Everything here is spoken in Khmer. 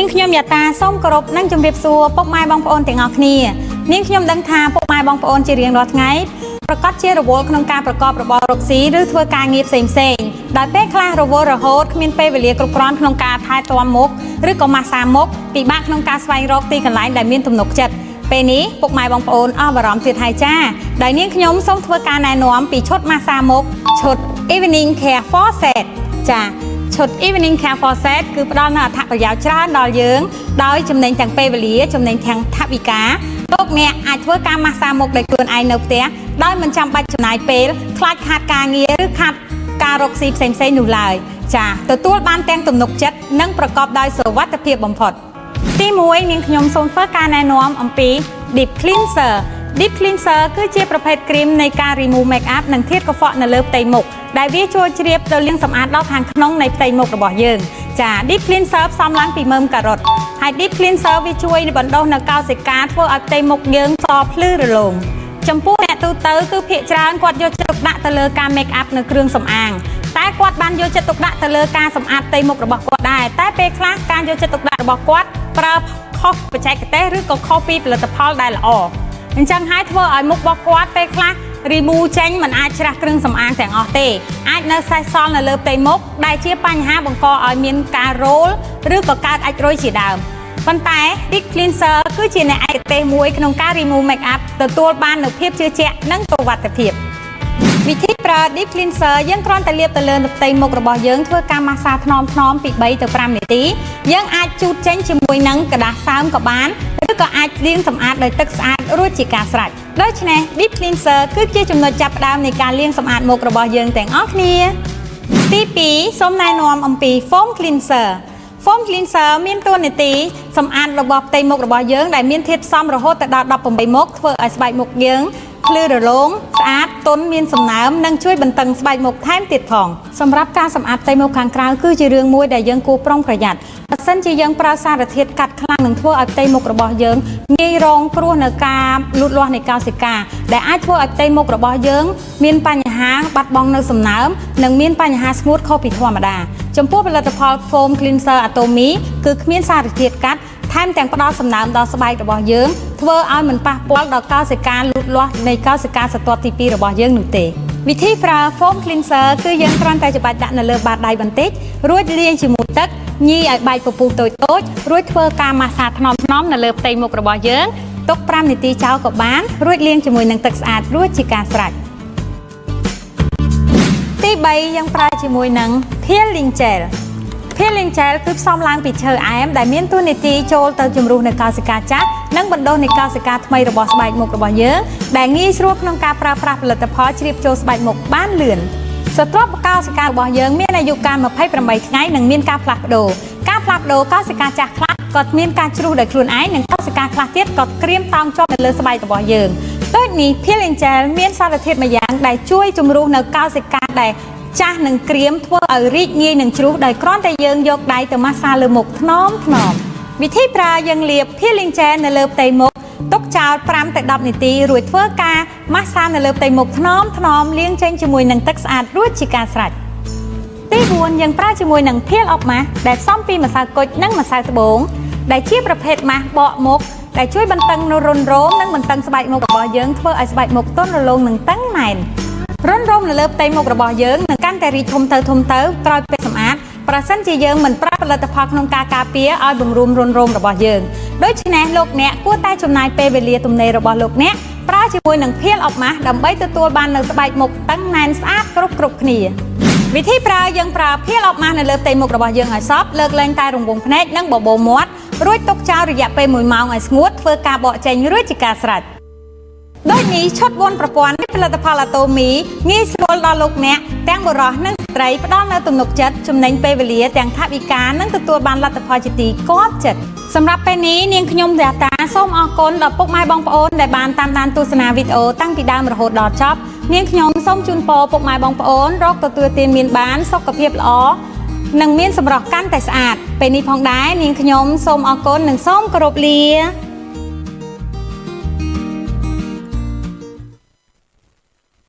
នាងខ្ញុំយ៉ាតាសូមគោរពនិងជម្រាបសួរពុកម៉ែបងប្អូនទាំងអស់គ្នានាងខ្ញុំដឹងថាពុកម៉ែបងប្អូនជារៀងរាល់ថ្ងៃប្រកាសជារវល់ក្នុងការប្រកបរបររកស៊ីឬធ្វើការងារផ្សេងផ្សេងដោយពេលខ្លះរវល់រហូតគ្មានពេលវេលាគ្រប់គ្រាន់ក្នុងការថែទាំមុខឬក៏ម៉ាស្សាមុខពិបាកក្នុងការស្វែងរកទីកន្លែងដែលមានទំនុកចិត្តពេលនេះពុកម៉ែបងប្អូនអស់បារម្ភទៀតហើយចាដោយនាងខ្ញុំសូមធ្វើការណែនាំពីឈុតម៉ាស្សាមុខឈុត Evening Care for Set ចា ឈុត Evening Care for Set គឺផ្ដល់នូវអត្ថប្រយោជន៍ច្រើនដល់យើងដោយចំណេញទាំងពេលវេលាចំណេញទាំងថវិកាលោកអ្នកអាចធ្វើការម៉ាស្សាមុខដោយខ្លួនឯងនៅផ្ទះដោយមិនចាំបាច់ចំណាយពេលខ្លាចខាតការងារឬខាតការរកស៊ីផ្សេងៗនោះឡើយចាទទួលបានទាំងទំនុកចិត្តនិងប្រកបដោយសុវត្ថិភាពបំផុតទី1នាងខ្ញុំសូមធ្វើការណែនាំអំពី Deep Cleanser Deep Cleanser គឺជាប្រភេទគ្រីមនៃការ remove makeup និងធាតុកខ្វក់នៅលើផ្ទៃមុខដែលវាជួយជ្រាបទៅលាងសម្អាតដល់ខាងក្នុងនៃផ្ទៃមុខរបស់យើងចា Deep Cleanser ផ្សំឡើងពីមើមការ៉ុតហើយ Deep Cleanser វាជួយបណ្ដុះនៅកោសិកាធ្វើឲ្យផ្ទៃមុខយើងសភ្លឺរលោងចំពោះអ្នកទូទៅគឺភាគច្រើនគាត់យកចិត្តទុកដាក់ទៅលើការ make up នៅគ្រឿងសម្អាងតែគាត់បានយកចិត្តទុកដាក់ទៅលើការសម្អាតផ្ទៃមុខរបស់គាត់ដែរតែពេលខ្លះការយកចិត្តទុកដាក់របស់គាត់ប្រើខុសបច្ចេកទេសឬក៏ខុសពីផលិតផលដែលល្អ អញ្ចឹងហើយធ្វើឲ្យមុខរបស់គាត់ពេលខ្លះ remove ចេញมันអាចច្រាស់គ្រឿងសម្អាងទាំងអស់ទេអាចនៅសេសសល់នៅលើផ្ទៃមុខដែលជាបញ្ហាបង្កឲ្យមានការរោលឬក៏កើតអាចរុយជាដើមប៉ុន្តែ Deep Cleanser គឺជាអ្នកឯកទេសមួយក្នុងការ remove makeup ទទួលបាននូវភាពជឿជាក់និងសុវត្ថិភាពវិធីប្រើ Deep Cleanser យើងគ្រាន់តែលាបទៅលើផ្ទៃមុខរបស់យើងធ្វើការម៉ាស្សាថ្នមៗពី3ទៅ5នាទីយើងអាចជូតចេញជាមួយនឹងกระดาษសើមក៏បានឬ ក៏អាចលាងសម្អាតដោយទឹកស្អាតរួចជាការស្រេចដូច្នេះ Deep Cleanser គឺជាចំណុចចាប់ផ្ដើមនៃការលាងសម្អាតមុខរបស់យើងទាំងអស់គ្នាទី2សូមណែនាំអំពី Foam Cleanser Foam Cleanser មានតួនាទីសម្អាតរបស់ផ្ទៃមុខរបស់យើងដែលមានធាតុផ្សំរហូតដល់18មុខធ្វើឲ្យស្បែកមុខយើង ភ្លឺរលោងស្អាតទន់មានសំណើមនិងជួយបន្តឹងស្បែកមុខថែមទៀតផងសម្រាប់ការសម្អាតផ្ទៃមុខខាងក្រៅគឺជារឿងមួយដែលយើងគួរប្រុងប្រយ័ត្នបើសិនជាយើងប្រើសារធាតុកាត់ខ្លាំងនឹងធ្វើឲ្យផ្ទៃមុខរបស់យើងងាយរងគ្រោះនៅការលូតលាស់នៃកោសិកាដែលអាចធ្វើឲ្យផ្ទៃមុខរបស់យើងមានបញ្ហាបាត់បង់នៅសំណើមនិងមានបញ្ហាស្ងួតខុសពីធម្មតាចំពោះផលិតផល Foam Cleanser Atomy គឺគ្មានសារធាតុកាត់ថែមទាំងផ្ដល់សំណើមដល់ស្បែករបស់យើង ធ្វើឲ្យមិនប៉ះពាល់ដល់កោសិកាលូតលាស់នៃកោសិកាសត្វទី2របស់យើងនោះទេវិធីប្រើ foam cleanser គឺយើងគ្រាន់តែច្បាច់ដាក់នៅលើបាតដៃបន្តិចរួចលាងជាមួយទឹកញីឲ្យបែកពពុះតូចតូចរួចធ្វើការម៉ាស្សាថ្នមថ្នមនៅលើផ្ទៃមុខរបស់យើងទុក5នាទីចោលក៏បានរួចលាងជាមួយនឹងទឹកស្អាតរួចជាការស្រេចទី3យើងប្រើជាមួយនឹង peeling gel Peeling Gel គឺផ្សំឡើងពីឈើអែមដែលមានតួនាទីចូលទៅជំរុះនៅកោសិកាចាស់និងបណ្ដុះនៃកោសិកាថ្មីរបស់ស្បែកមុខរបស់យើងដែលងាយស្រួលក្នុងការប្រើប្រាស់ផលិតផលជ្រាបចូលស្បែកមុខបានលឿនសត្វកោសិការបស់យើងមានអាយុកាល28ថ្ងៃនិងមានការផ្លាស់ប្ដូរការផ្លាស់ប្ដូរកោសិកាចាស់ខ្លះក៏មានការជ្រុះដោយខ្លួនឯងនិងកោសិកាខ្លះទៀតក៏ក្រៀមតោងជាប់នៅលើស្បែករបស់យើងដូចនេះ Peeling Gel មានសារធាតុមួយយ៉ាងដែលជួយជំរុះនៅកោសិកាដែល ចាស់នឹងក្រៀមធ្វើឲ្យរីកងាយនឹងជ្រុះដោយគ្រាន់តែយើងយកដៃទៅម៉ាស្សាលើមុខថ្នមថ្នមវិធីប្រើយើងលាប peeling gel នៅលើផ្ទៃមុខទុកចោល5ទៅ10នាទីរួចធ្វើការម៉ាស្សានៅលើផ្ទៃមុខថ្នមថ្នមលាងចេញជាមួយនឹងទឹកស្អាតរួចជាការស្រេចទី4យើងប្រើជាមួយនឹង peel off mask ដែលផ្សំពីម្សៅគុជនិងម្សៅត្បូងដែលជាប្រភេទ mask បកមុខដែលជួយបន្តឹងនូវរុនរោមនិងបន្តឹងស្បែកមុខរបស់យើងធ្វើឲ្យស្បែកមុខទន់រលោងនិងតឹងណែន រុនរោមនៅលើផ្ទៃមុខរបស់យើងនឹងកាន់តែរីកធំទៅធំទៅក្រោយពេលសម្អាតប្រសិនជាយើងមិនប្រើផលិតផលក្នុងការការពារឲ្យបង្រួមរុនរោមរបស់យើងដូច្នេះលោកអ្នកគួរតែចំណាយពេលវេលាទំនេររបស់លោកអ្នកប្រើជាមួយនឹងភៀលអបម៉ាស់ដើម្បីទទួលបាននូវស្បែកមុខតឹងណែនស្អាតគ្រប់គ្រប់គ្នាវិធីប្រើយើងប្រើភៀលអបម៉ាស់នៅលើផ្ទៃមុខរបស់យើងឲ្យសព្វលើកលែងតែរង្វង់ភ្នែកនិងបបោមាត់រួចទុកចោលរយៈពេល1ម៉ោងឲ្យស្ងួតធ្វើការបកចេញរួចជាការស្រេច ដូចនេះឈុត4ប្រព័ន្ធផលិតផលអាតូមីងាយស្រួលដល់លោកអ្នកទាំងបុរសនិងស្ត្រីផ្ដល់នូវទំនុកចិត្តចំណេញពេលវេលាទាំងថវិកានិងទទួលបានលទ្ធផលជាទីគាប់ចិត្តសម្រាប់ពេលនេះនាងខ្ញុំរាតាសូមអរគុណដល់ពុកម៉ែបងប្អូនដែលបានតាមដានទស្សនាវីដេអូតាំងពីដើមរហូតដល់ចប់នាងខ្ញុំសូមជូនពរពុកម៉ែបងប្អូនរកទទួលទានមានបានសុខភាពល្អនិងមានសម្រស់កាន់តែស្អាតពេលនេះផងដែរនាងខ្ញុំសូមអរគុណនិងសូមគោរពលា